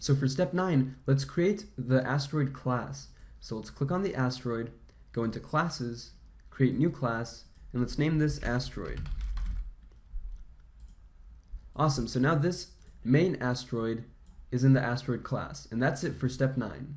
So for step 9, let's create the asteroid class. So let's click on the asteroid, go into classes, create new class, and let's name this asteroid. Awesome, so now this main asteroid is in the asteroid class, and that's it for step 9.